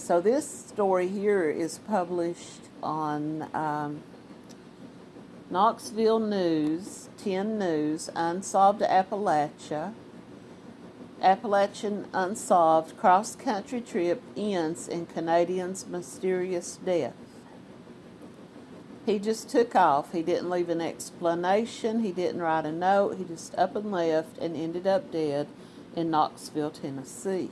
So this story here is published on um, Knoxville News, 10 News, Unsolved Appalachia. Appalachian Unsolved Cross Country Trip Ends in Canadian's Mysterious Death. He just took off. He didn't leave an explanation. He didn't write a note. He just up and left and ended up dead in Knoxville, Tennessee.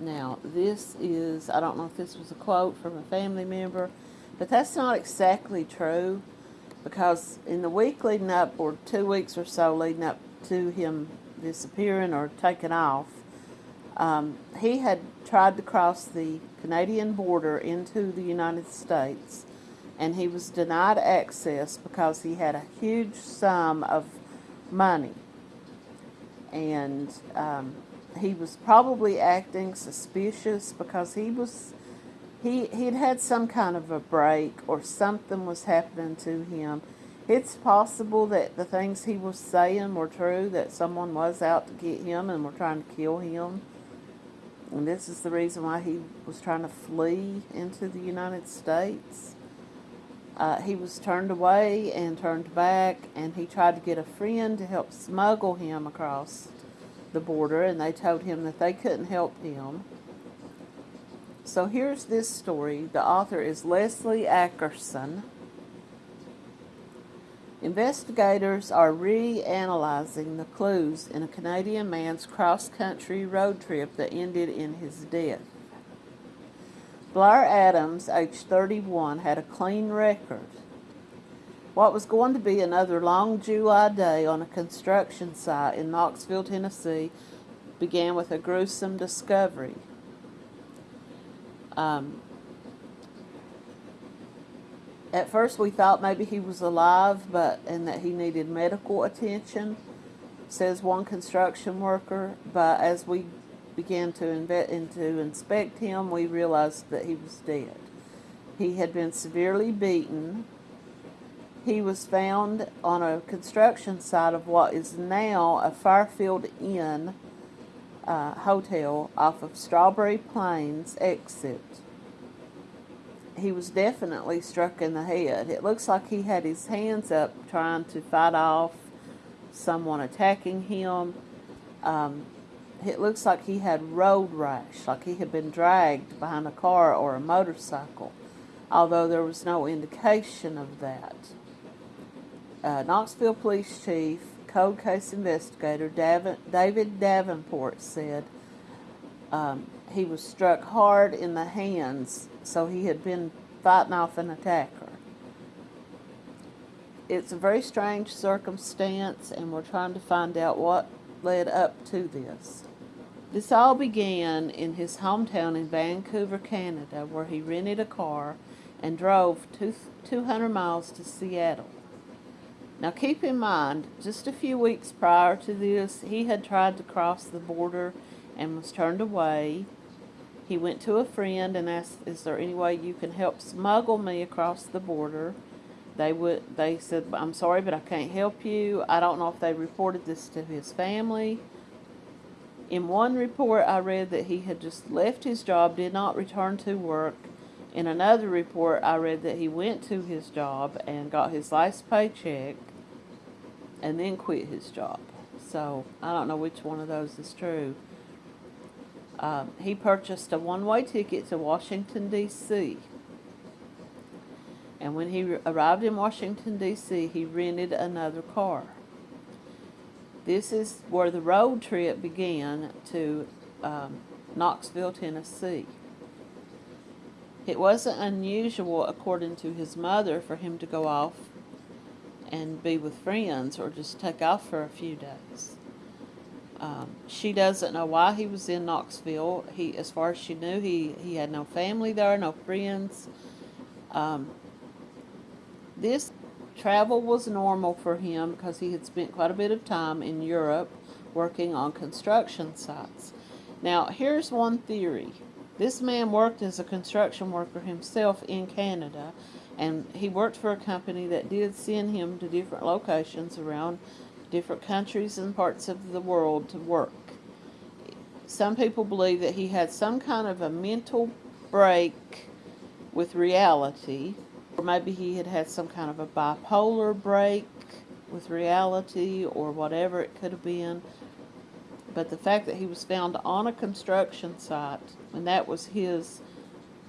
Now, this is, I don't know if this was a quote from a family member, but that's not exactly true because in the week leading up, or two weeks or so leading up to him disappearing or taking off, um, he had tried to cross the Canadian border into the United States and he was denied access because he had a huge sum of money. And um, he was probably acting suspicious because he was he he'd had some kind of a break or something was happening to him. It's possible that the things he was saying were true, that someone was out to get him and were trying to kill him. And this is the reason why he was trying to flee into the United States. Uh, he was turned away and turned back, and he tried to get a friend to help smuggle him across the border, and they told him that they couldn't help him. So here's this story. The author is Leslie Ackerson. Investigators are reanalyzing the clues in a Canadian man's cross-country road trip that ended in his death. Blair Adams, age 31, had a clean record. What was going to be another long July day on a construction site in Knoxville, Tennessee, began with a gruesome discovery. Um, at first we thought maybe he was alive but and that he needed medical attention says one construction worker but as we began to, inve- to inspect him, we realized that he was dead. He had been severely beaten. He was found on a construction site of what is now a Fairfield Inn uh, hotel off of Strawberry Plains exit. He was definitely struck in the head. It looks like he had his hands up trying to fight off someone attacking him. Um, it looks like he had road rash, like he had been dragged behind a car or a motorcycle, although there was no indication of that. Uh, Knoxville Police Chief, Cold Case Investigator David Davenport said um, he was struck hard in the hands, so he had been fighting off an attacker. It's a very strange circumstance, and we're trying to find out what led up to this. This all began in his hometown in Vancouver, Canada, where he rented a car and drove two, 200 miles to Seattle. Now keep in mind, just a few weeks prior to this, he had tried to cross the border and was turned away. He went to a friend and asked, is there any way you can help smuggle me across the border? They would. They said, I'm sorry, but I can't help you. I don't know if they reported this to his family in one report, I read that he had just left his job, did not return to work. In another report, I read that he went to his job and got his last paycheck and then quit his job. So I don't know which one of those is true. Um, he purchased a one-way ticket to Washington, D.C. And when he arrived in Washington, D.C., he rented another car. This is where the road trip began to um, Knoxville, Tennessee. It wasn't unusual, according to his mother, for him to go off and be with friends or just take off for a few days. Um, she doesn't know why he was in Knoxville. He, as far as she knew, he, he had no family there, no friends. Um, this Travel was normal for him because he had spent quite a bit of time in Europe working on construction sites. Now, here's one theory. This man worked as a construction worker himself in Canada, and he worked for a company that did send him to different locations around different countries and parts of the world to work. some people believe that he had some kind of a mental break with reality, or maybe he had had some kind of a bipolar break with reality, or whatever it could have been. But the fact that he was found on a construction site, and that was his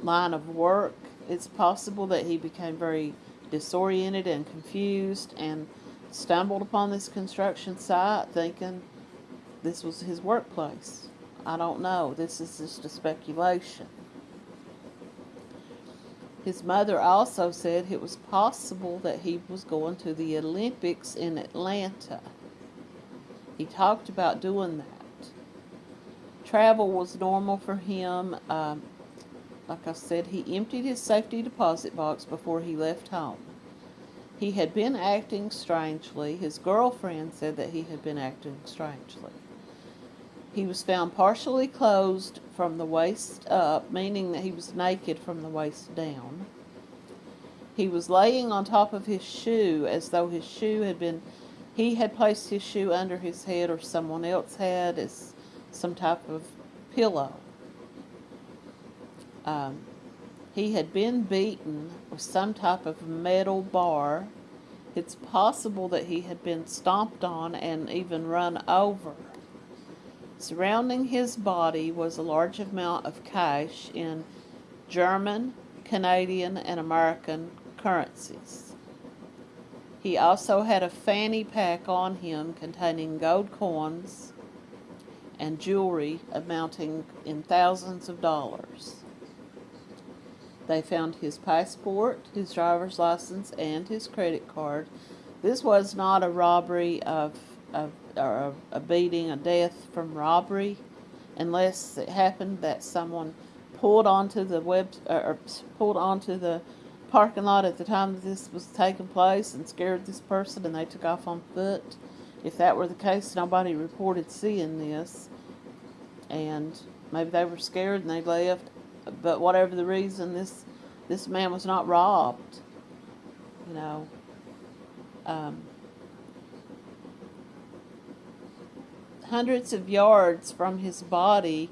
line of work, it's possible that he became very disoriented and confused and stumbled upon this construction site thinking this was his workplace. I don't know. This is just a speculation. His mother also said it was possible that he was going to the Olympics in Atlanta. He talked about doing that. Travel was normal for him. Um, like I said, he emptied his safety deposit box before he left home. He had been acting strangely. His girlfriend said that he had been acting strangely. He was found partially clothed from the waist up, meaning that he was naked from the waist down. He was laying on top of his shoe as though his shoe had been, he had placed his shoe under his head or someone else had as some type of pillow. Um, he had been beaten with some type of metal bar. It's possible that he had been stomped on and even run over. Surrounding his body was a large amount of cash in German, Canadian, and American currencies. He also had a fanny pack on him containing gold coins and jewelry amounting in thousands of dollars. They found his passport, his driver's license, and his credit card. This was not a robbery of, of or a, beating, a death from robbery, unless it happened that someone pulled onto the web or pulled onto the parking lot at the time that this was taking place and scared this person and they took off on foot. If that were the case, nobody reported seeing this. And maybe they were scared and they left but whatever the reason, this this man was not robbed. You know. Um, hundreds of yards from his body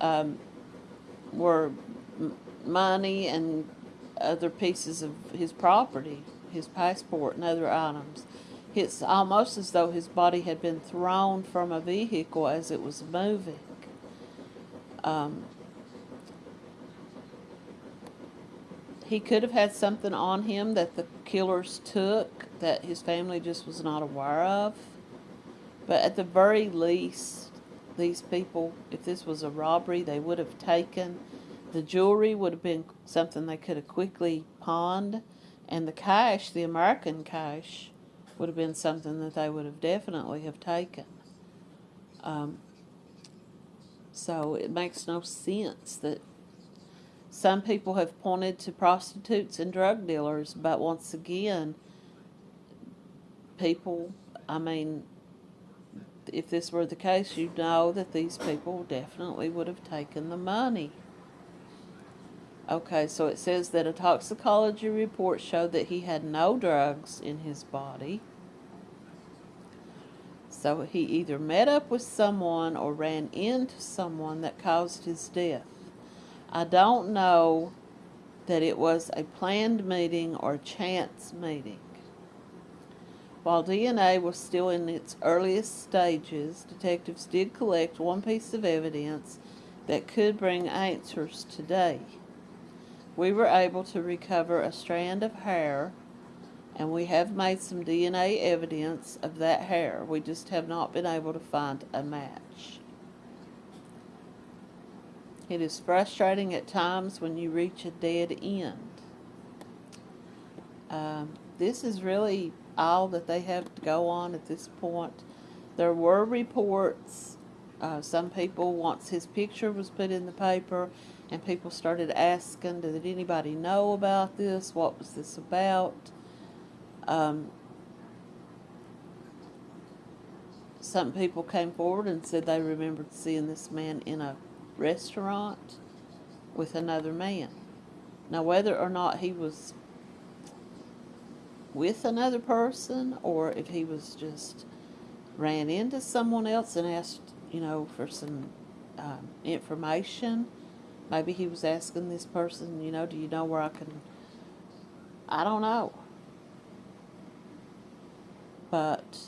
um, were money and other pieces of his property, his passport and other items. It's almost as though his body had been thrown from a vehicle as it was moving. Um, He could have had something on him that the killers took that his family just was not aware of. But at the very least, these people, if this was a robbery, they would have taken the jewelry would have been something they could have quickly pawned, and the cash, the American cash, would have been something that they would have definitely have taken. Um, so it makes no sense that some people have pointed to prostitutes and drug dealers, but once again, people, I mean, if this were the case, you know that these people definitely would have taken the money. Okay, so it says that a toxicology report showed that he had no drugs in his body. So he either met up with someone or ran into someone that caused his death. I don't know that it was a planned meeting or chance meeting. While DNA was still in its earliest stages, detectives did collect one piece of evidence that could bring answers today. We were able to recover a strand of hair, and we have made some DNA evidence of that hair. We just have not been able to find a match. It is frustrating at times when you reach a dead end. Um, this is really all that they have to go on at this point. There were reports. Uh, some people, once his picture was put in the paper, and people started asking, did anybody know about this? What was this about? Um, some people came forward and said they remembered seeing this man in a restaurant with another man. Now, whether or not he was with another person or if he was just ran into someone else and asked, you know, for some um, information. Maybe he was asking this person, you know, do you know where I can? I don't know. But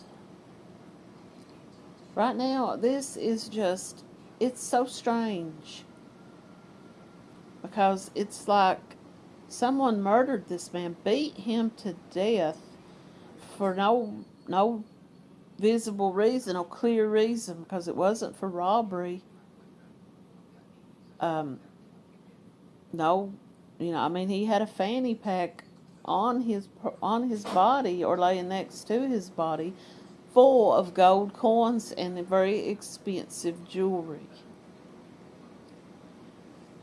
right now, this is just, it's so strange. Because it's like someone murdered this man, beat him to death for no, no visible reason or clear reason because it wasn't for robbery. Um, no, you know, I mean, he had a fanny pack on his on his body or laying next to his body, full of gold coins and very expensive jewelry.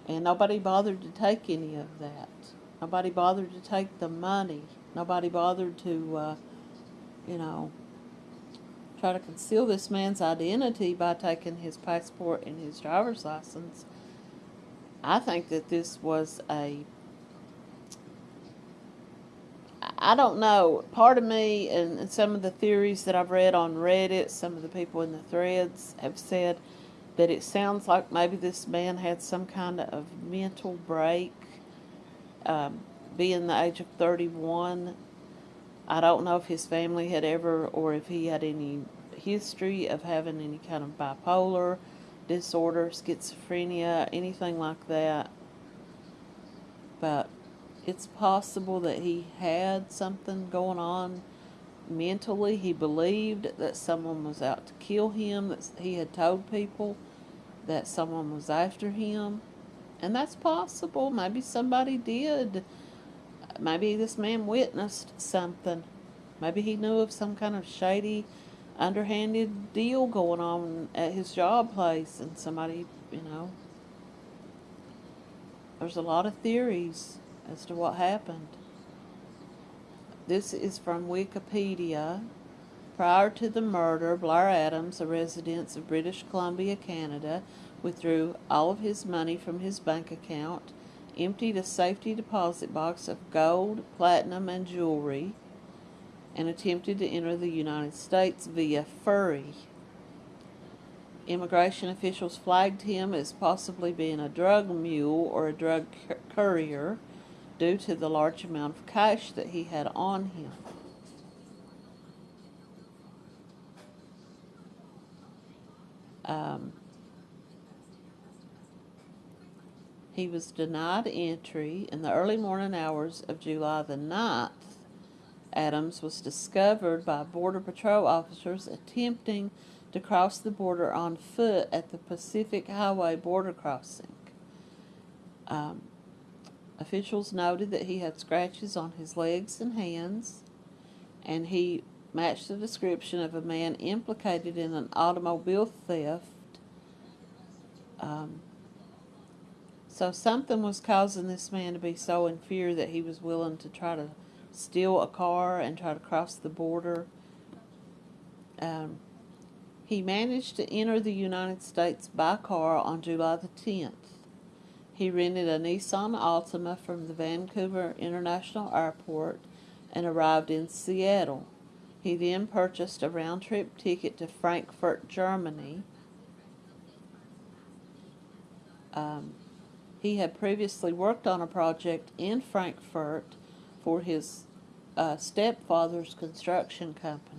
And nobody bothered to take any of that. Nobody bothered to take the money. Nobody bothered to, uh, you know, try to conceal this man's identity by taking his passport and his driver's license. I think that this was a I don't know. Part of me and, and some of the theories that I've read on Reddit, some of the people in the threads have said that it sounds like maybe this man had some kind of mental break, um, being the age of 31 I don't know if his family had ever, or if he had any history of having any kind of bipolar disorder, schizophrenia, anything like that. It's possible that he had something going on mentally. He believed that someone was out to kill him, that he had told people that someone was after him. And that's possible. Maybe somebody did maybe this man witnessed something. Maybe he knew of some kind of shady, underhanded deal going on at his job place, and somebody, you know. There's a lot of theories as to what happened. This is from Wikipedia. Prior to the murder, Blair Adams, a resident of British Columbia, Canada, withdrew all of his money from his bank account emptied a safety deposit box of gold, platinum, and jewelry, and attempted to enter the United States via ferry. Immigration officials flagged him as possibly being a drug mule or a drug courier due to the large amount of cash that he had on him. Um, He was denied entry in the early morning hours of July the 9th. Adams was discovered by Border Patrol officers attempting to cross the border on foot at the Pacific Highway border crossing. Um, officials noted that he had scratches on his legs and hands, and he matched the description of a man implicated in an automobile theft. Um, so something was causing this man to be so in fear that he was willing to try to steal a car and try to cross the border. Um, he managed to enter the United States by car on July the 10th. He rented a Nissan Altima from the Vancouver International Airport and arrived in Seattle. He then purchased a round-trip ticket to Frankfurt, Germany. Um, he had previously worked on a project in Frankfurt for his uh, stepfather's construction company.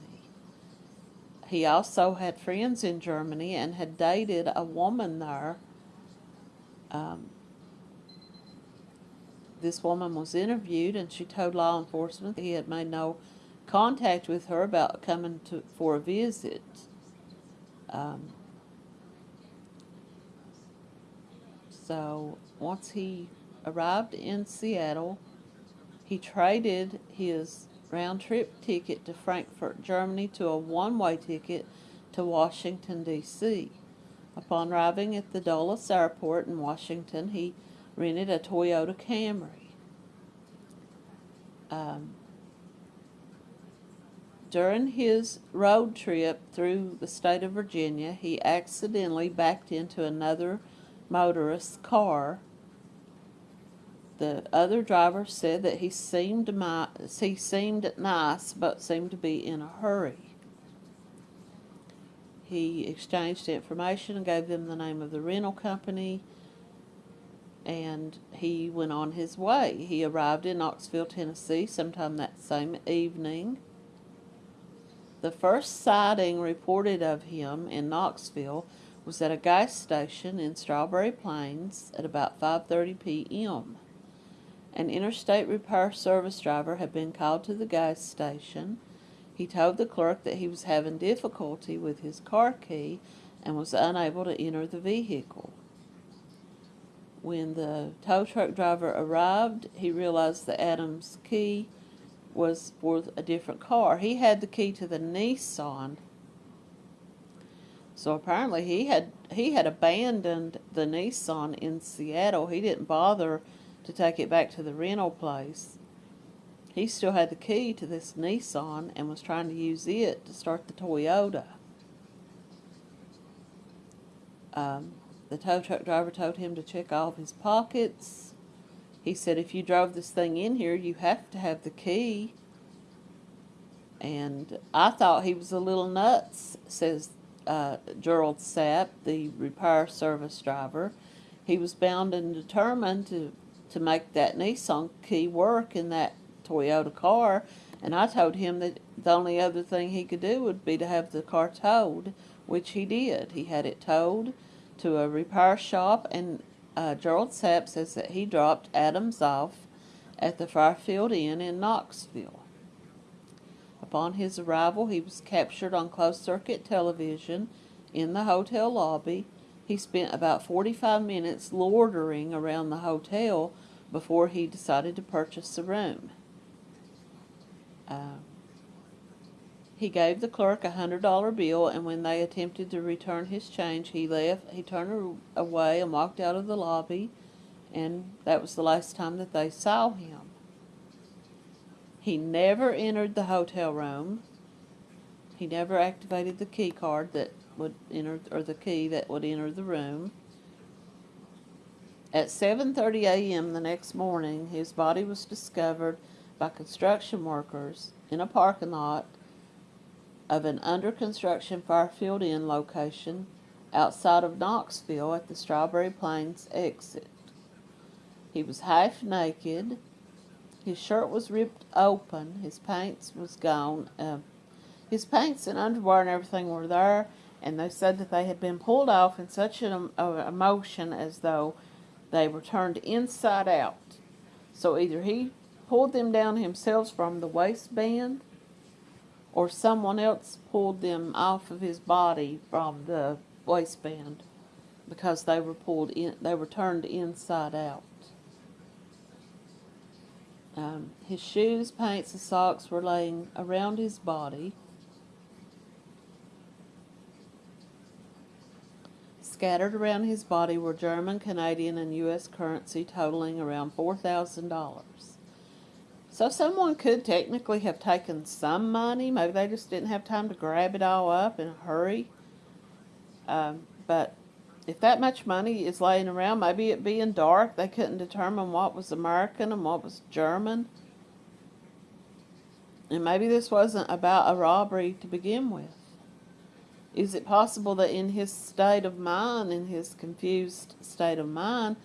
He also had friends in Germany and had dated a woman there. Um, this woman was interviewed and she told law enforcement he had made no contact with her about coming to for a visit. Um, so once he arrived in Seattle, he traded his round trip ticket to Frankfurt, Germany to a one way ticket to Washington, D.C. Upon arriving at the Dulles Airport in Washington, he rented a Toyota Camry. Um, during his road trip through the state of Virginia, he accidentally backed into another motorist's car the other driver said that he seemed he seemed nice, but seemed to be in a hurry. he exchanged information and gave them the name of the rental company, and he went on his way. He arrived in Knoxville, Tennessee sometime that same evening. The first sighting reported of him in Knoxville was at a gas station in Strawberry Plains at about 5:30 p.m. An interstate repair service driver had been called to the gas station. He told the clerk that he was having difficulty with his car key and was unable to enter the vehicle. When the tow truck driver arrived, he realized the Adams' key was for a different car. He had the key to the Nissan. So apparently he had he had abandoned the Nissan in Seattle. He didn't bother to take it back to the rental place. He still had the key to this Nissan and was trying to use it to start the Toyota. Um, the tow truck driver told him to check all of his pockets. He said, if you drove this thing in here, you have to have the key. And I thought he was a little nuts, says uh, Gerald Sapp, the repair service driver. He was bound and determined to to make that Nissan key work in that Toyota car. And I told him that the only other thing he could do would be to have the car towed, which he did. He had it towed to a repair shop, and uh, Gerald Sapp says that he dropped Adams off at the Fairfield Inn in Knoxville. Upon his arrival, he was captured on closed circuit television in the hotel lobby. He spent about 45 minutes loitering around the hotel before he decided to purchase a room. Uh, he gave the clerk a hundred dollar bill, and when they attempted to return his change, he left. He turned away and walked out of the lobby, and that was the last time that they saw him. He never entered the hotel room. He never activated the key card that would enter, or the key that would enter the room. At 7:30 a.m. the next morning, his body was discovered by construction workers in a parking lot of an under construction Fairfield Inn location outside of Knoxville at the Strawberry Plains exit. He was half naked. His shirt was ripped open. His pants was gone. Uh, his pants and underwear and everything were there, and they said that they had been pulled off in such an emotion as though they were turned inside out. So either he pulled them down himself from the waistband or someone else pulled them off of his body from the waistband because they were pulled in they were turned inside out. Um, his shoes, pants, and socks were laying around his body. Scattered around his body were German, Canadian, and U.S. currency totaling around $4,000. So someone could technically have taken some money. Maybe they just didn't have time to grab it all up in a hurry. Um, but if that much money is laying around, maybe it being dark, they couldn't determine what was American and what was German. And maybe this wasn't about a robbery to begin with. Is it possible that in his state of mind, in his confused state of mind,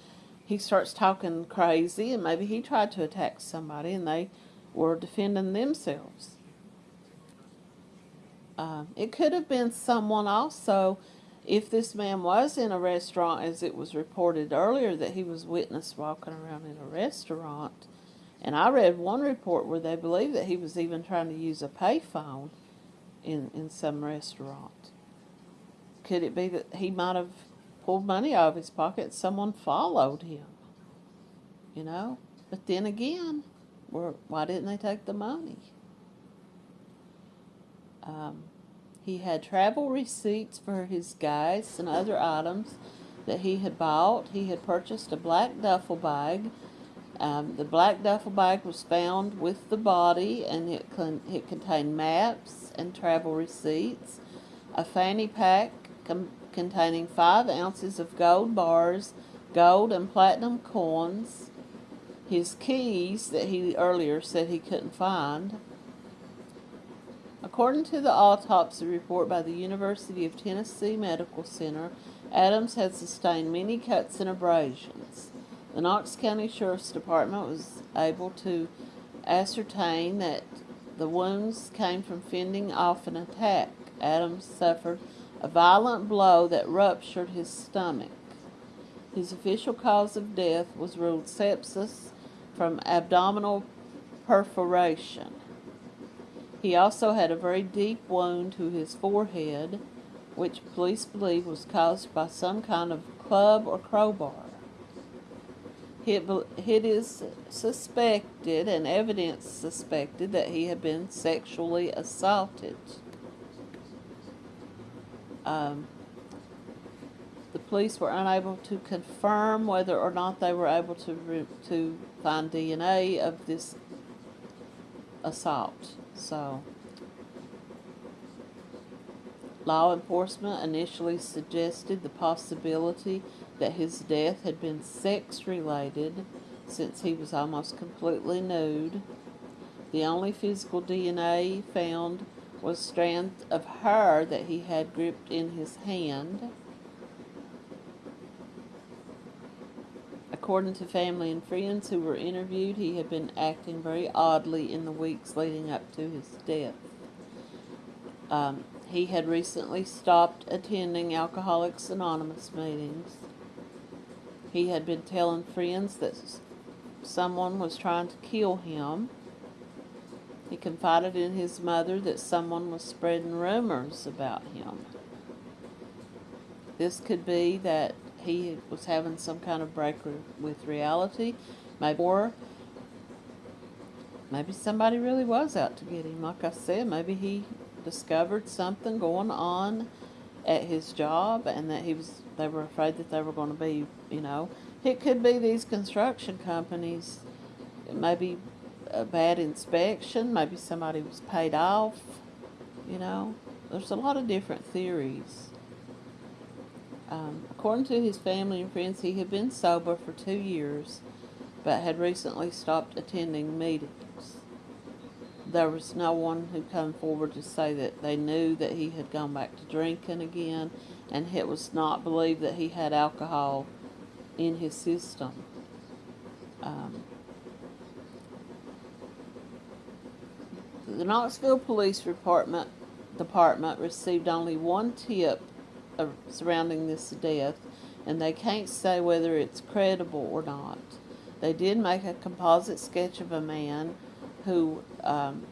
he starts talking crazy and maybe he tried to attack somebody and they were defending themselves? Um, it could have been someone also if this man was in a restaurant, as it was reported earlier that he was witnessed walking around in a restaurant. And I read one report where they believe that he was even trying to use a payphone in, in some restaurant. Could it be that he might have pulled money out of his pocket someone followed him? You know? But then again, why didn't they take the money? Um, he had travel receipts for his gas and other items that he had bought. He had purchased a black duffel bag. Um, the black duffel bag was found with the body and it, con it contained maps and travel receipts, a fanny pack containing five ounces of gold bars, gold and platinum coins, his keys that he earlier said he couldn't find, According to the autopsy report by the University of Tennessee Medical Center, Adams had sustained many cuts and abrasions. The Knox County Sheriff's Department was able to ascertain that the wounds came from fending off an attack. Adams suffered a violent blow that ruptured his stomach. His official cause of death was ruled sepsis from abdominal perforation. He also had a very deep wound to his forehead, which police believe was caused by some kind of club or crowbar. It is suspected and evidence suspected that he had been sexually assaulted. Um, the police were unable to confirm whether or not they were able to to find DNA of this assault. So, law enforcement initially suggested the possibility that his death had been sex related since he was almost completely nude. The only physical DNA found was strands of hair that he had gripped in his hand. According to family and friends who were interviewed, he had been acting very oddly in the weeks leading up to his death. Um, he had recently stopped attending Alcoholics Anonymous meetings. He had been telling friends that someone was trying to kill him. He confided in his mother that someone was spreading rumors about him. This could be that he was having some kind of break with reality, maybe or maybe somebody really was out to get him. Like I said, maybe he discovered something going on at his job, and that he was they were afraid that they were going to be, you know, it could be these construction companies, maybe a bad inspection, maybe somebody was paid off, you know. There's a lot of different theories. Um, according to his family and friends, he had been sober for two years, but had recently stopped attending meetings. There was no one who came forward to say that they knew that he had gone back to drinking again, and it was not believed that he had alcohol in his system. Um, the Knoxville Police Department Department received only one tip uh, surrounding this death, and they can't say whether it's credible or not. They did make a composite sketch of a man who, um,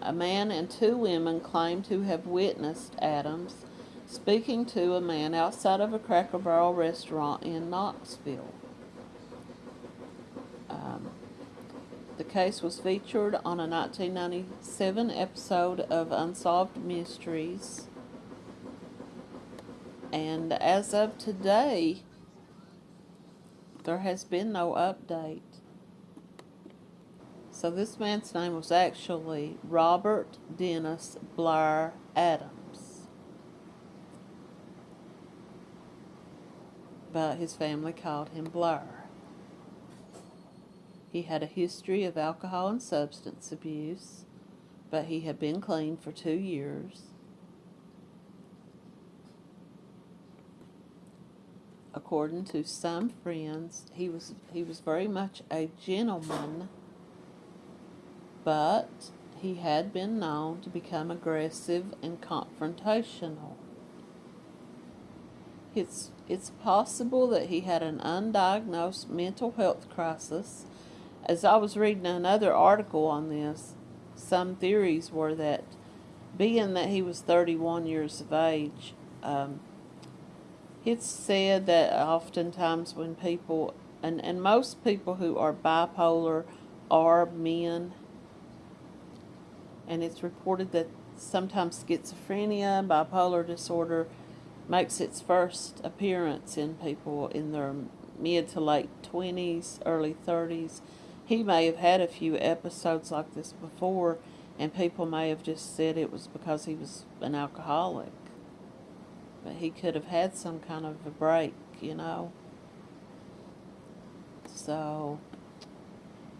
a man and two women claim to have witnessed Adams speaking to a man outside of a Cracker Barrel restaurant in Knoxville. Um, the case was featured on a 1997 episode of Unsolved Mysteries and as of today, there has been no update. So this man's name was actually Robert Dennis Blair Adams. But his family called him Blair. He had a history of alcohol and substance abuse, but he had been clean for two years. according to some friends, he was he was very much a gentleman, but he had been known to become aggressive and confrontational. It's it's possible that he had an undiagnosed mental health crisis. As I was reading another article on this, some theories were that being that he was 31 years of age, um, it's said that oftentimes when people, and, and most people who are bipolar are men, and it's reported that sometimes schizophrenia, bipolar disorder, makes its first appearance in people in their mid to late 20s, early 30s. He may have had a few episodes like this before, and people may have just said it was because he was an alcoholic. But he could have had some kind of a break, you know. So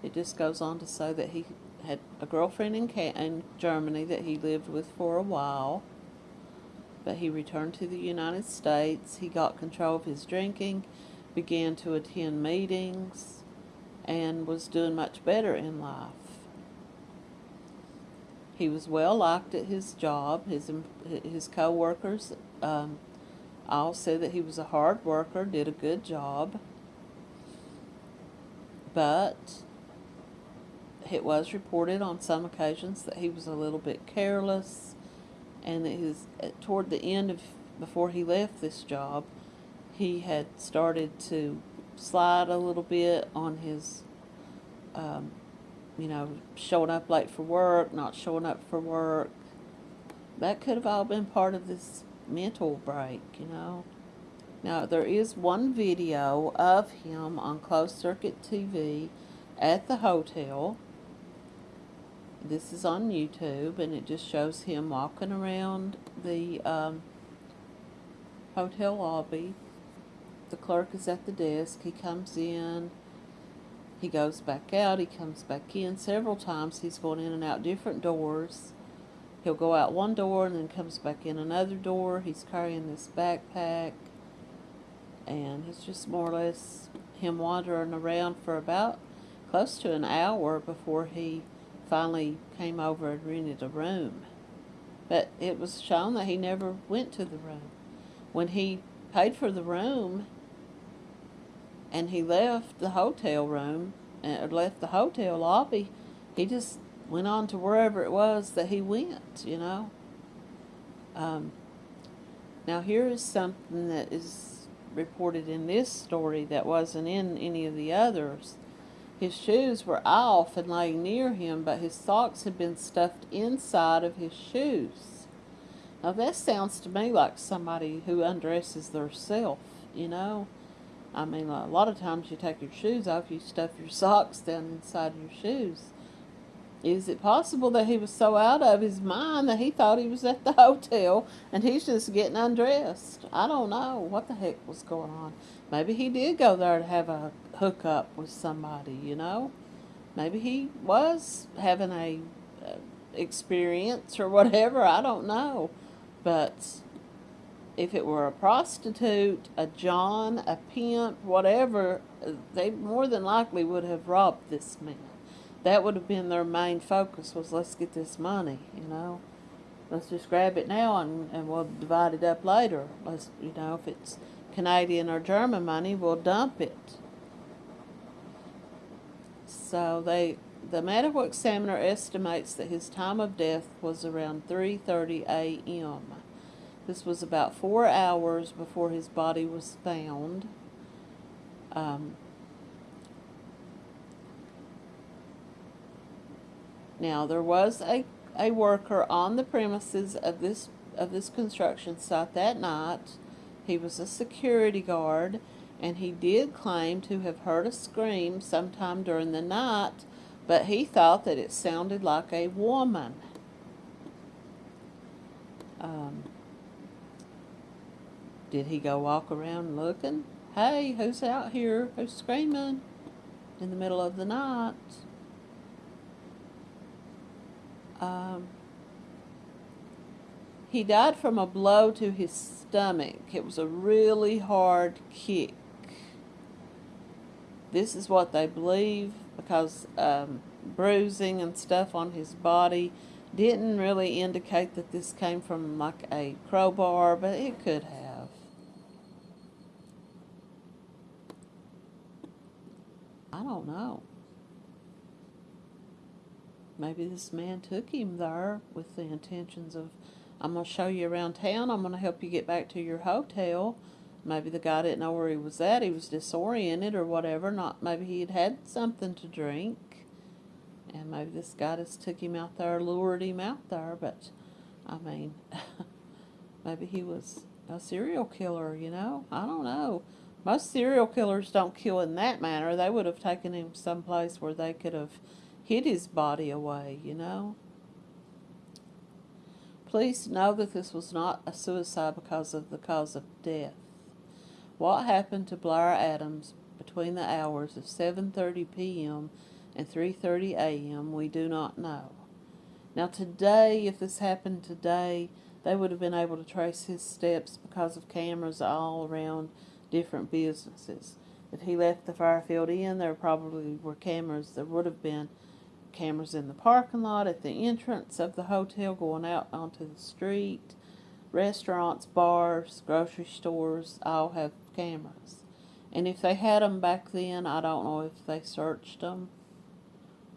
it just goes on to say that he had a girlfriend in, in Germany that he lived with for a while. But he returned to the United States. He got control of his drinking, began to attend meetings, and was doing much better in life. He was well liked at his job. His his co-workers um, all said that he was a hard worker, did a good job. But it was reported on some occasions that he was a little bit careless, and that his toward the end of before he left this job, he had started to slide a little bit on his, um, you know, showing up late for work, not showing up for work. That could have all been part of this mental break, you know. Now, there is one video of him on closed circuit TV at the hotel. This is on YouTube, and it just shows him walking around the um, hotel lobby. The clerk is at the desk. He comes in. He goes back out. He comes back in. Several times he's going in and out different doors. He'll go out one door and then comes back in another door. He's carrying this backpack. And it's just more or less him wandering around for about close to an hour before he finally came over and rented a room. But it was shown that he never went to the room. When he paid for the room and he left the hotel room, or left the hotel lobby, he just went on to wherever it was that he went, you know. Um, now, here is something that is reported in this story that wasn't in any of the others. His shoes were off and laying near him, but his socks had been stuffed inside of his shoes. Now, that sounds to me like somebody who undresses theirself, you know. I mean, a lot of times you take your shoes off, you stuff your socks down inside your shoes. Is it possible that he was so out of his mind that he thought he was at the hotel and he's just getting undressed? I don't know what the heck was going on. Maybe he did go there to have a hookup with somebody, you know? Maybe he was having a uh, experience or whatever, I don't know. But if it were a prostitute, a John, a pimp, whatever, they more than likely would have robbed this man that would have been their main focus was let's get this money, you know. Let's just grab it now and, and we'll divide it up later. Let's, you know, if it's Canadian or German money, we'll dump it. So they, the medical examiner estimates that his time of death was around 3.30 a.m. This was about four hours before his body was found. Um, Now, there was a, a worker on the premises of this, of this construction site that night. He was a security guard, and he did claim to have heard a scream sometime during the night, but he thought that it sounded like a woman. Um, did he go walk around looking? Hey, who's out here? Who's screaming in the middle of the night? Um, he died from a blow to his stomach. It was a really hard kick. This is what they believe because um, bruising and stuff on his body didn't really indicate that this came from like a crowbar, but it could have. I don't know. Maybe this man took him there with the intentions of, I'm going to show you around town, I'm going to help you get back to your hotel. Maybe the guy didn't know where he was at, he was disoriented or whatever, not maybe he had had something to drink. And maybe this guy just took him out there, lured him out there, but, I mean, maybe he was a serial killer, you know? I don't know. Most serial killers don't kill in that manner. They would have taken him someplace where they could have hid his body away, you know. Please know that this was not a suicide because of the cause of death. What happened to Blair Adams between the hours of 7.30 p.m. and 3:30 a.m. We do not know. Now today, if this happened today, they would have been able to trace his steps because of cameras all around different businesses. If he left the Fairfield Inn, there probably were cameras. There would have been cameras in the parking lot, at the entrance of the hotel, going out onto the street. Restaurants, bars, grocery stores all have cameras. And if they had them back then, I don't know if they searched them.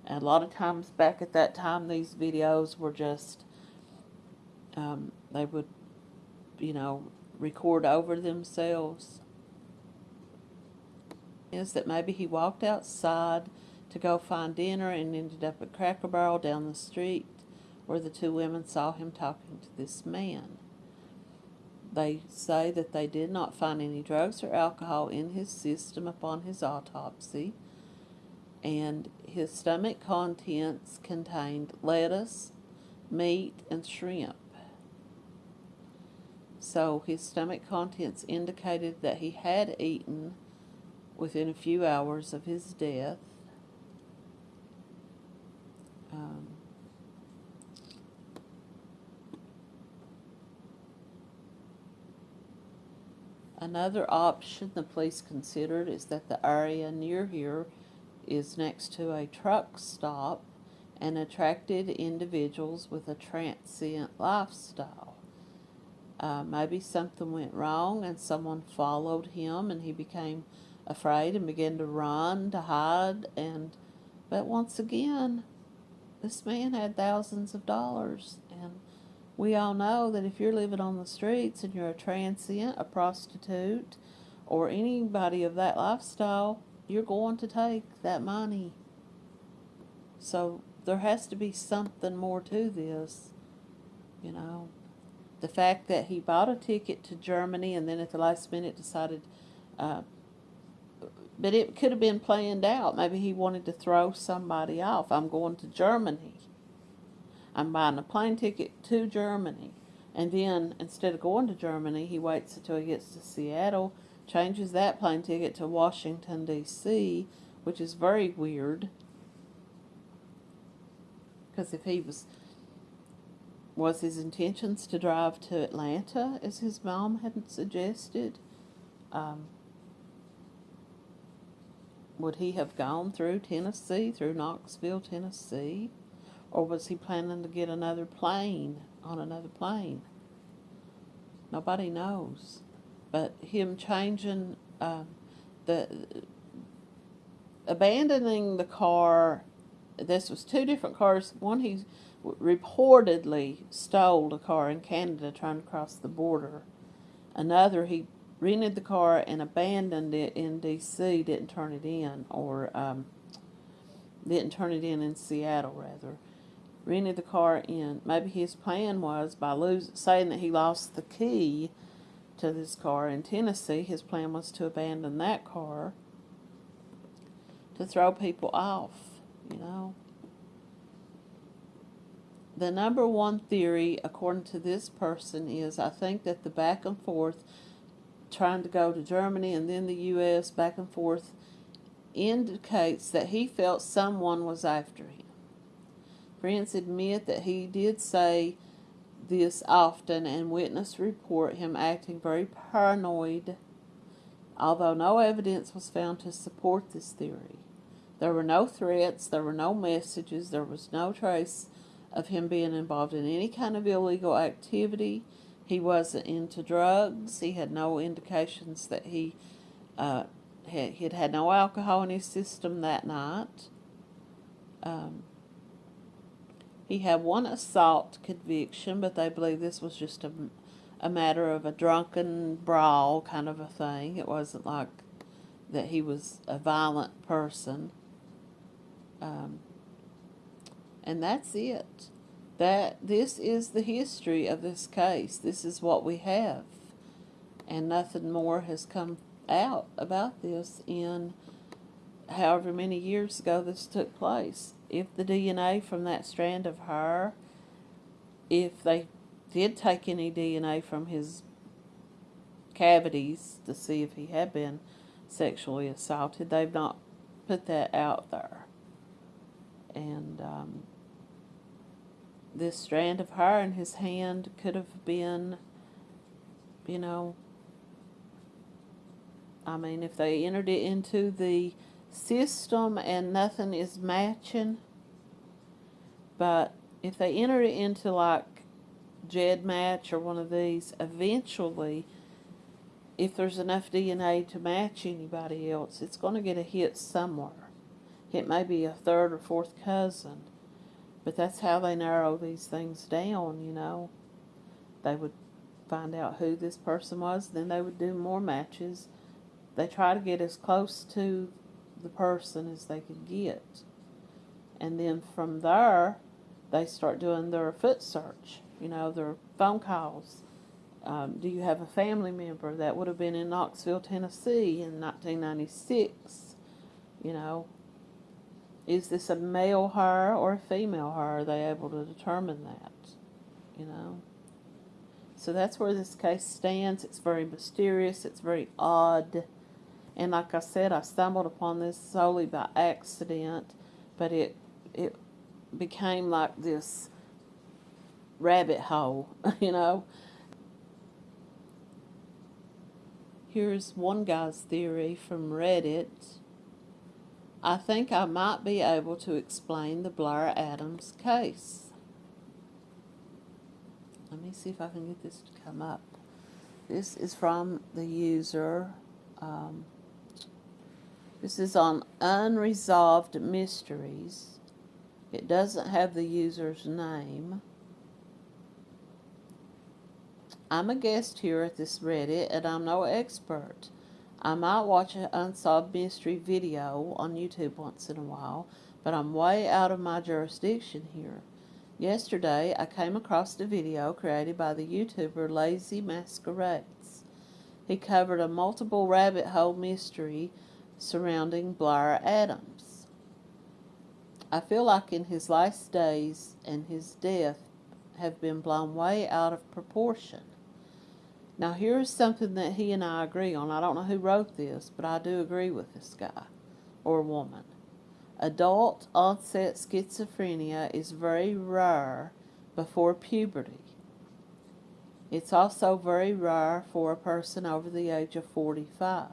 And a lot of times back at that time, these videos were just, um, they would, you know, record over themselves. Is that maybe he walked outside to go find dinner and ended up at Cracker Barrel down the street where the two women saw him talking to this man. They say that they did not find any drugs or alcohol in his system upon his autopsy, and his stomach contents contained lettuce, meat, and shrimp. So his stomach contents indicated that he had eaten within a few hours of his death. Um, another option the police considered is that the area near here is next to a truck stop and attracted individuals with a transient lifestyle. Uh, maybe something went wrong and someone followed him and he became afraid and began to run, to hide, and but once again, this man had thousands of dollars, and we all know that if you're living on the streets and you're a transient, a prostitute, or anybody of that lifestyle, you're going to take that money. So there has to be something more to this, you know. The fact that he bought a ticket to Germany and then at the last minute decided uh, but it could have been planned out. Maybe he wanted to throw somebody off. I'm going to Germany. I'm buying a plane ticket to Germany. And then instead of going to Germany, he waits until he gets to Seattle, changes that plane ticket to Washington, D.C., which is very weird. Because if he was, was his intentions to drive to Atlanta, as his mom had suggested, um, would he have gone through Tennessee, through Knoxville, Tennessee? Or was he planning to get another plane, on another plane? Nobody knows. But him changing uh, the, abandoning the car, this was two different cars. One, he reportedly stole a car in Canada trying to cross the border. Another, he rented the car and abandoned it in D.C., didn't turn it in, or um, didn't turn it in in Seattle, rather. Rented the car in, maybe his plan was by lose, saying that he lost the key to this car in Tennessee, his plan was to abandon that car to throw people off, you know. The number one theory, according to this person, is I think that the back and forth trying to go to Germany and then the U.S. back and forth indicates that he felt someone was after him. Friends admit that he did say this often and witnesses report him acting very paranoid, although no evidence was found to support this theory. There were no threats, there were no messages, there was no trace of him being involved in any kind of illegal activity he wasn't into drugs. He had no indications that he uh, had, he'd had no alcohol in his system that night. Um, he had one assault conviction, but they believe this was just a, a matter of a drunken brawl kind of a thing. It wasn't like that he was a violent person. Um, and that's it that this is the history of this case. This is what we have. And nothing more has come out about this in however many years ago this took place. If the DNA from that strand of hair, if they did take any DNA from his cavities to see if he had been sexually assaulted, they've not put that out there. and um, this strand of hair in his hand could have been, you know, I mean, if they entered it into the system and nothing is matching, but if they enter it into like GEDmatch or one of these, eventually, if there's enough DNA to match anybody else, it's going to get a hit somewhere. It may be a third or fourth cousin, but that's how they narrow these things down, you know. They would find out who this person was, then they would do more matches. They try to get as close to the person as they could get. And then from there, they start doing their foot search, you know, their phone calls. Um, do you have a family member that would have been in Knoxville, Tennessee in 1996? You know, is this a male her or a female her? Are they able to determine that? You know? So that's where this case stands. It's very mysterious. It's very odd. And like I said, I stumbled upon this solely by accident, but it it became like this rabbit hole, you know. Here's one guy's theory from Reddit. I think I might be able to explain the Blair Adams case. Let me see if I can get this to come up. This is from the user. Um, this is on Unresolved Mysteries. It doesn't have the user's name. I'm a guest here at this Reddit and I'm no expert. I might watch an unsolved mystery video on YouTube once in a while, but I'm way out of my jurisdiction here. Yesterday, I came across a video created by the YouTuber Lazy Masquerades. He covered a multiple rabbit hole mystery surrounding Blair Adams. I feel like in his last days and his death have been blown way out of proportion. Now, here's something that he and I agree on. I don't know who wrote this, but I do agree with this guy or woman. Adult onset schizophrenia is very rare before puberty. It's also very rare for a person over the age of 45.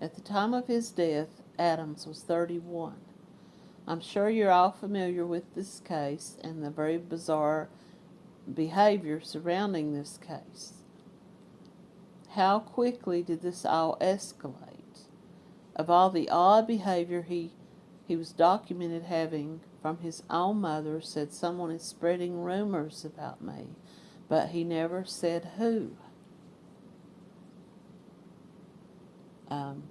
At the time of his death, Adams was 31. I'm sure you're all familiar with this case and the very bizarre behavior surrounding this case. How quickly did this all escalate? Of all the odd behavior he, he was documented having from his own mother, said someone is spreading rumors about me, but he never said who. Um,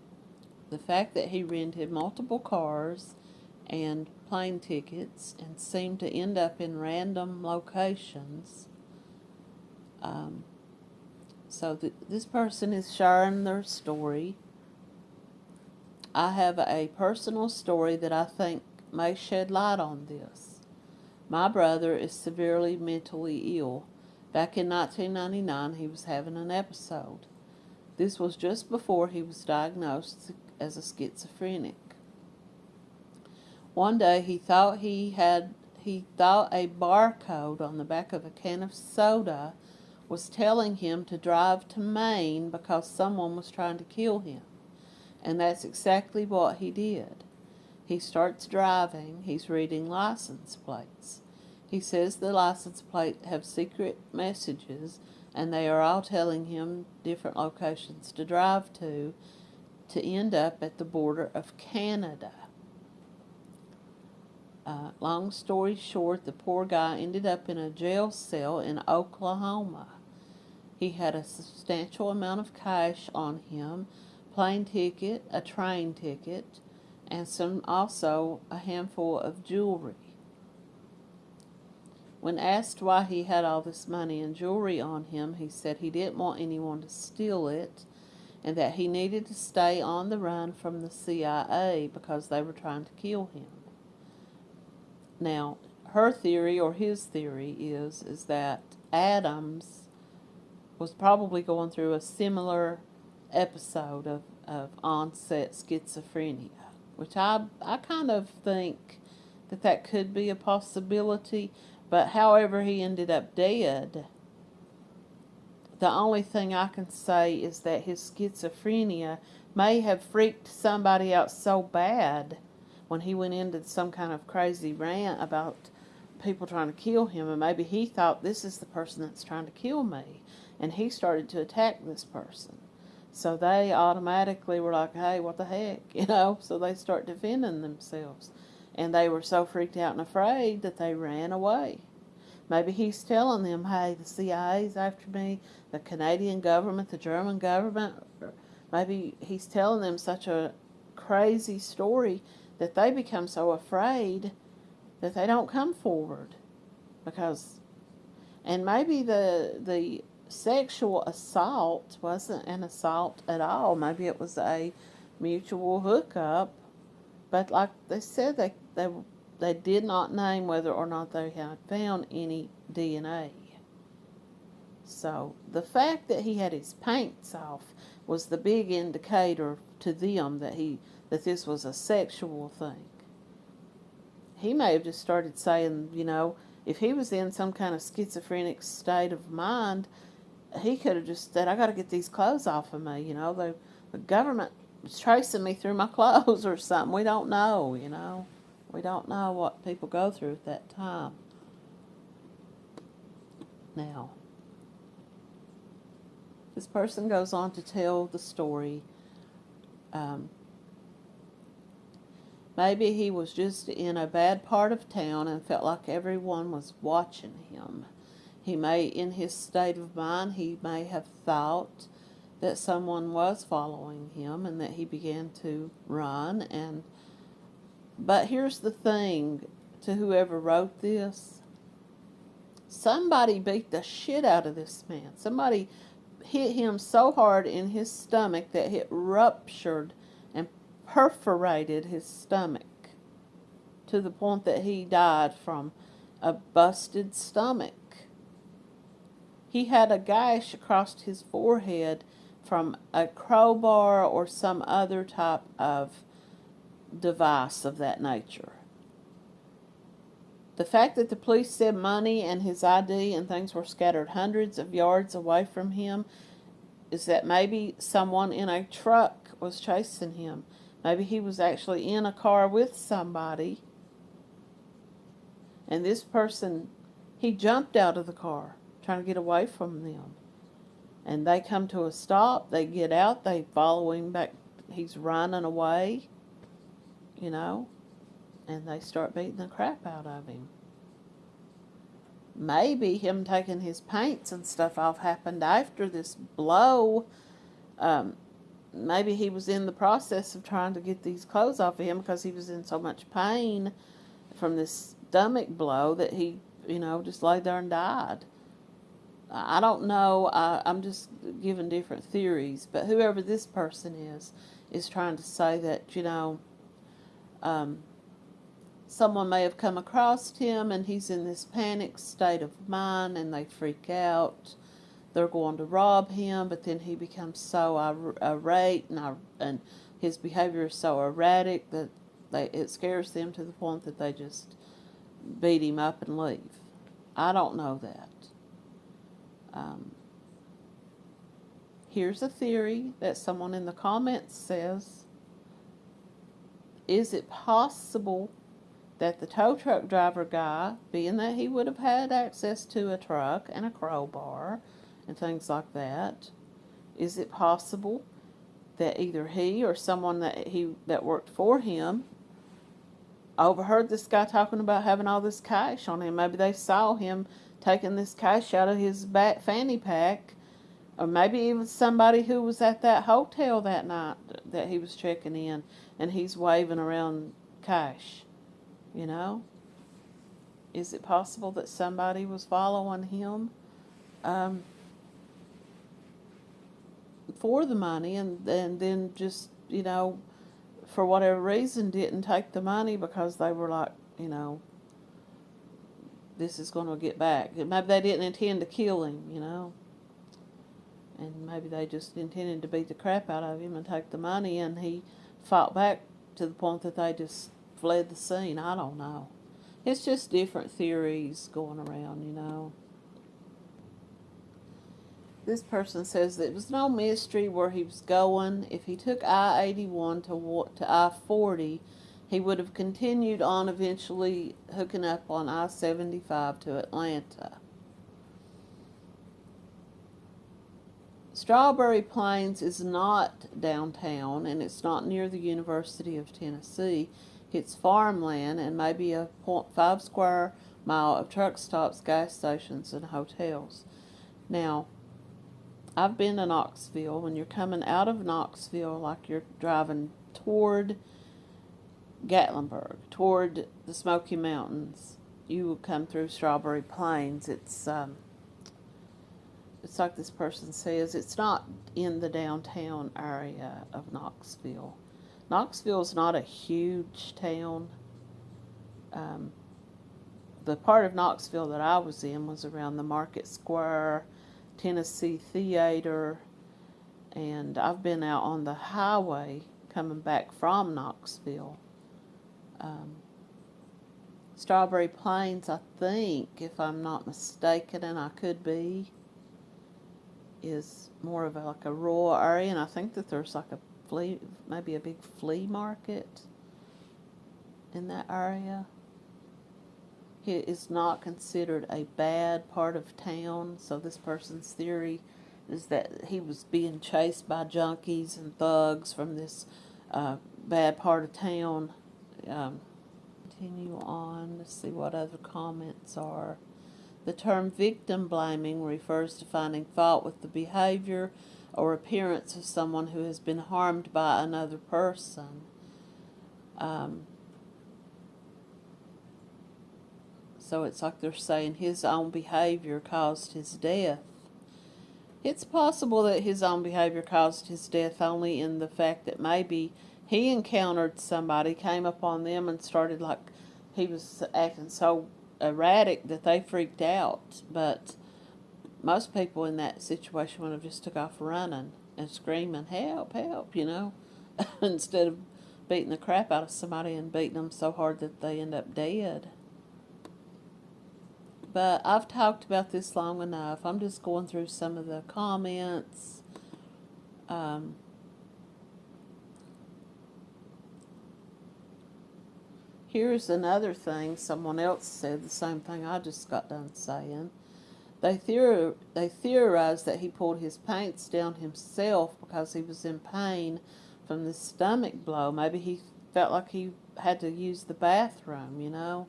the fact that he rented multiple cars and plane tickets and seemed to end up in random locations. Um, so th this person is sharing their story. I have a personal story that I think may shed light on this. My brother is severely mentally ill. Back in 1999, he was having an episode. This was just before he was diagnosed as a schizophrenic. One day he thought he had he thought a barcode on the back of a can of soda was telling him to drive to Maine because someone was trying to kill him. And that's exactly what he did. He starts driving, he's reading license plates. He says the license plate have secret messages and they are all telling him different locations to drive to to end up at the border of Canada. Uh, long story short, the poor guy ended up in a jail cell in Oklahoma. He had a substantial amount of cash on him, plane ticket, a train ticket, and some also a handful of jewelry. When asked why he had all this money and jewelry on him, he said he didn't want anyone to steal it and that he needed to stay on the run from the CIA because they were trying to kill him. Now, her theory or his theory is is that Adams was probably going through a similar episode of, of onset schizophrenia. which I, I kind of think that that could be a possibility. But however he ended up dead, the only thing I can say is that his schizophrenia may have freaked somebody out so bad when he went into some kind of crazy rant about people trying to kill him, and maybe he thought this is the person that's trying to kill me, and he started to attack this person. So they automatically were like, hey, what the heck, you know? So they start defending themselves. And they were so freaked out and afraid that they ran away. Maybe he's telling them, hey, the CIA's after me, the Canadian government, the German government. Maybe he's telling them such a crazy story that they become so afraid that they don't come forward. Because, and maybe the, the sexual assault wasn't an assault at all. Maybe it was a mutual hookup. But like they said, they, they, they did not name whether or not they had found any DNA. So the fact that he had his paints off was the big indicator to them that he that this was a sexual thing. He may have just started saying, you know, if he was in some kind of schizophrenic state of mind, he could have just said, I got to get these clothes off of me. You know, the, the government is tracing me through my clothes or something. We don't know, you know. We don't know what people go through at that time. Now, this person goes on to tell the story. Um, maybe he was just in a bad part of town and felt like everyone was watching him. He may, in his state of mind, he may have thought that someone was following him and that he began to run and but here's the thing to whoever wrote this somebody beat the shit out of this man somebody hit him so hard in his stomach that it ruptured perforated his stomach to the point that he died from a busted stomach he had a gash across his forehead from a crowbar or some other type of device of that nature. The fact that the police said money and his ID and things were scattered hundreds of yards away from him is that maybe someone in a truck was chasing him. Maybe he was actually in a car with somebody and this person, he jumped out of the car trying to get away from them. And they come to a stop, they get out, they follow him back, he's running away, you know, and they start beating the crap out of him. Maybe him taking his paints and stuff off happened after this blow. Um, maybe he was in the process of trying to get these clothes off of him because he was in so much pain from this stomach blow that he, you know, just laid there and died. I don't know. I, I'm just giving different theories, but whoever this person is, is trying to say that, you know, um, someone may have come across him and he's in this panic state of mind and they freak out. They're going to rob him, but then he becomes so irate and, and his behavior is so erratic that they, it scares them to the point that they just beat him up and leave. I don't know that. Um, here's a theory that someone in the comments says. Is it possible that the tow truck driver guy, being that he would have had access to a truck and a crowbar and things like that, is it possible that either he or someone that he that worked for him overheard this guy talking about having all this cash on him? Maybe they saw him taking this cash out of his back fanny pack, or maybe even somebody who was at that hotel that night that he was checking in, and he's waving around cash. You know? Is it possible that somebody was following him um, for the money and, and then just, you know, for whatever reason didn't take the money because they were like, you know, this is going to get back. Maybe they didn't intend to kill him, you know. And maybe they just intended to beat the crap out of him and take the money, and he fought back to the point that they just fled the scene. I don't know. It's just different theories going around, you know. This person says that it was no mystery where he was going. If he took I 81 to, to I 40, he would have continued on, eventually hooking up on I 75 to Atlanta. Strawberry Plains is not downtown and it's not near the University of Tennessee. It's farmland and maybe a 0.5 square mile of truck stops, gas stations, and hotels. Now, I've been to Knoxville. When you're coming out of Knoxville, like you're driving toward Gatlinburg, toward the Smoky Mountains, you will come through Strawberry Plains. It's um, it's like this person says, it's not in the downtown area of Knoxville. Knoxville is not a huge town. Um, the part of Knoxville that I was in was around the Market Square, Tennessee Theater, and I've been out on the highway coming back from Knoxville. Um, Strawberry Plains, I think, if I'm not mistaken, and I could be, is more of a, like a rural area, and I think that there's like a flea, maybe a big flea market in that area. It is not considered a bad part of town, so this person's theory is that he was being chased by junkies and thugs from this uh, bad part of town. Um, continue on to see what other comments are. The term victim blaming refers to finding fault with the behavior or appearance of someone who has been harmed by another person. Um, so it's like they're saying his own behavior caused his death. It's possible that his own behavior caused his death only in the fact that maybe he encountered somebody, came upon them, and started like he was acting so erratic that they freaked out. But most people in that situation would have just took off running and screaming, help, help, you know, instead of beating the crap out of somebody and beating them so hard that they end up dead. But I've talked about this long enough. I'm just going through some of the comments. Um, Here's another thing someone else said, the same thing I just got done saying. They, theor- they theorized that he pulled his pants down himself because he was in pain from the stomach blow. Maybe he felt like he had to use the bathroom, you know.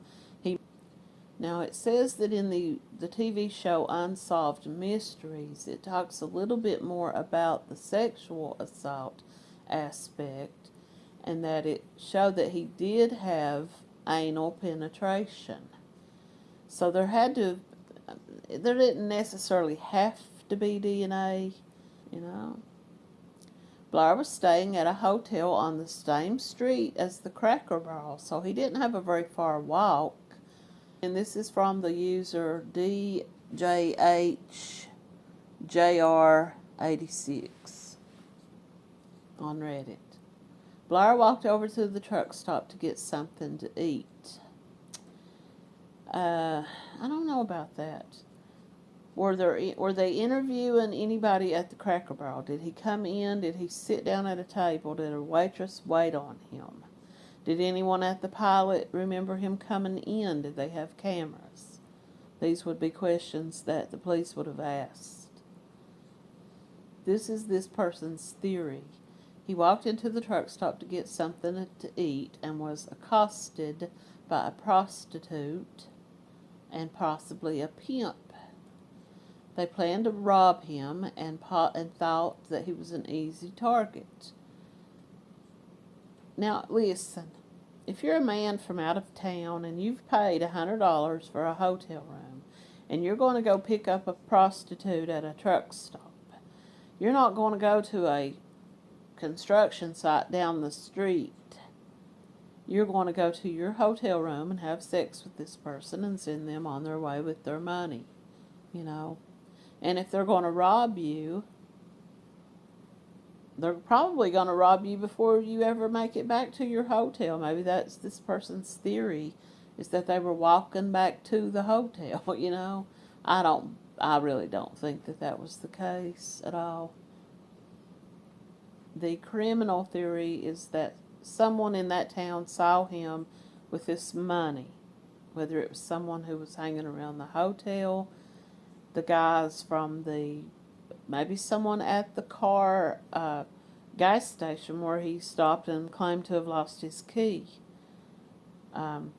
Now it says that in the, the TV show Unsolved Mysteries, it talks a little bit more about the sexual assault aspect and that it showed that he did have anal penetration. So there had to, there didn't necessarily have to be DNA, you know. Blair was staying at a hotel on the same street as the Cracker Barrel, so he didn't have a very far walk. And this is from the user DJHJR86 on Reddit. Blair walked over to the truck stop to get something to eat. Uh, I don't know about that. Were there were they interviewing anybody at the Cracker Barrel? Did he come in? Did he sit down at a table? Did a waitress wait on him? Did anyone at the pilot remember him coming in? Did they have cameras? These would be questions that the police would have asked. This is this person's theory. He walked into the truck stop to get something to eat and was accosted by a prostitute and possibly a pimp. They planned to rob him and, and thought that he was an easy target. Now, listen, if you're a man from out of town and you've paid a $100 for a hotel room and you're going to go pick up a prostitute at a truck stop, you're not going to go to a construction site down the street. You're going to go to your hotel room and have sex with this person and send them on their way with their money, you know. And if they're going to rob you, they're probably going to rob you before you ever make it back to your hotel. Maybe that's this person's theory is that they were walking back to the hotel, you know. I don't I really don't think that that was the case at all. The criminal theory is that someone in that town saw him with this money, whether it was someone who was hanging around the hotel, the guys from the maybe someone at the car uh, gas station where he stopped and claimed to have lost his key. Um,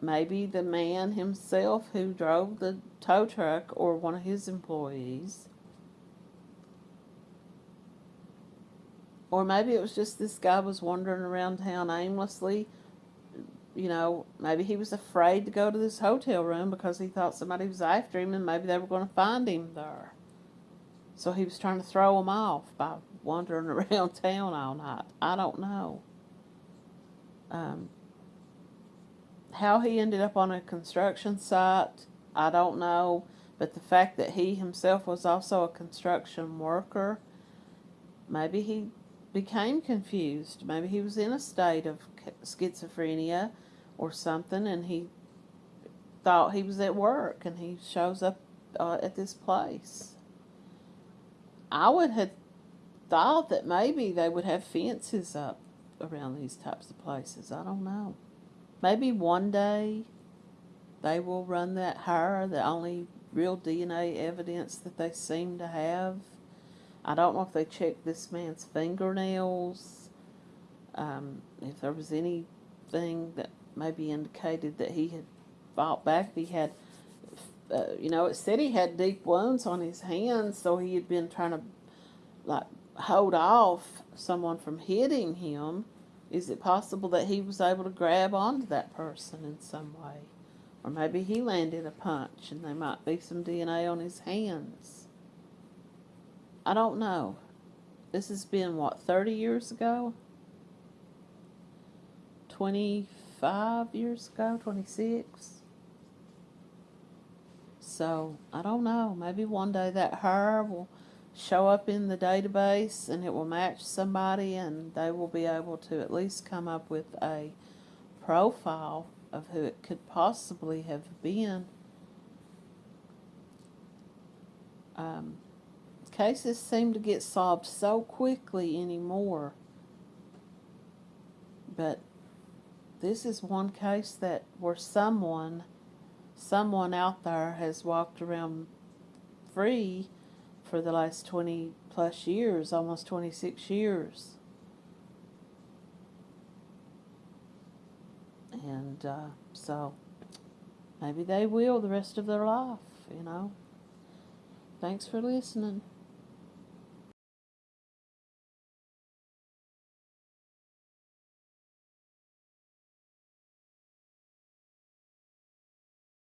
maybe the man himself who drove the tow truck or one of his employees. Or maybe it was just this guy was wandering around town aimlessly. You know, maybe he was afraid to go to this hotel room because he thought somebody was after him and maybe they were going to find him there. So he was trying to throw them off by wandering around town all night. I don't know. Um, how he ended up on a construction site, I don't know. But the fact that he himself was also a construction worker, maybe he became confused. Maybe he was in a state of schizophrenia or something and he thought he was at work and he shows up uh, at this place. I would have thought that maybe they would have fences up around these types of places. I don't know. Maybe one day they will run that higher, the only real DNA evidence that they seem to have. I don't know if they checked this man's fingernails, um, if there was anything that maybe indicated that he had fought back. He had, uh, you know, it said he had deep wounds on his hands, so he had been trying to, like, hold off someone from hitting him. Is it possible that he was able to grab onto that person in some way? Or maybe he landed a punch and there might be some DNA on his hands. I don't know. This has been, what, 30 years ago? 25 years ago? 26? So, I don't know. Maybe one day that hair will show up in the database and it will match somebody and they will be able to at least come up with a profile of who it could possibly have been. Um, cases seem to get solved so quickly anymore. But this is one case that where someone, someone out there has walked around free for the last 20 plus years, almost 26 years. And uh, so maybe they will the rest of their life, you know. Thanks for listening.